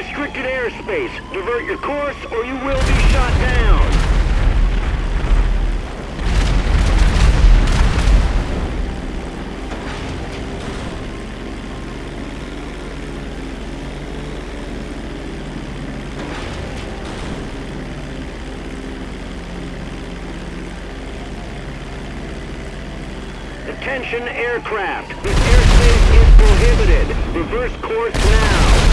restricted airspace. Divert your course or you will be shot down. Attention aircraft. This airspace is prohibited. Reverse course now.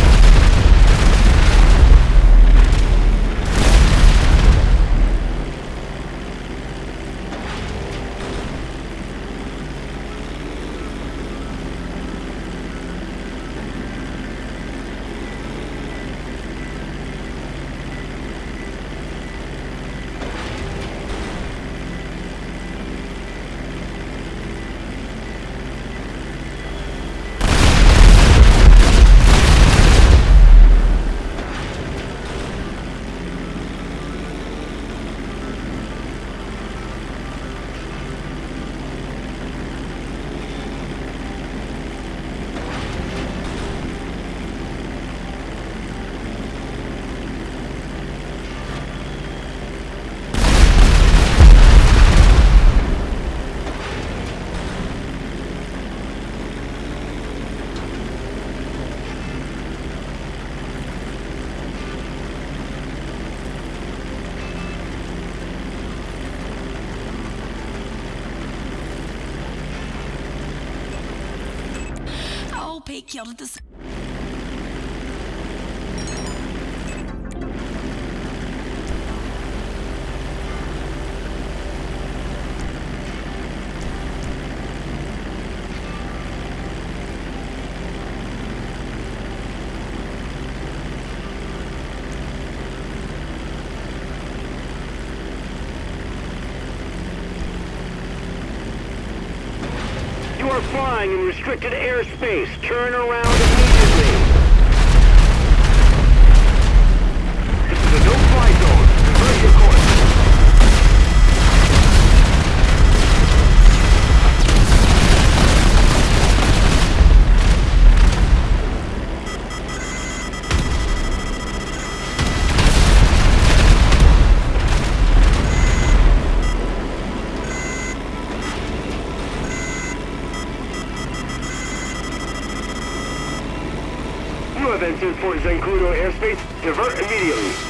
pek yalıdı. Flying in restricted airspace. Turn around immediately. Have entered Fort Zancudo airspace. Divert immediately.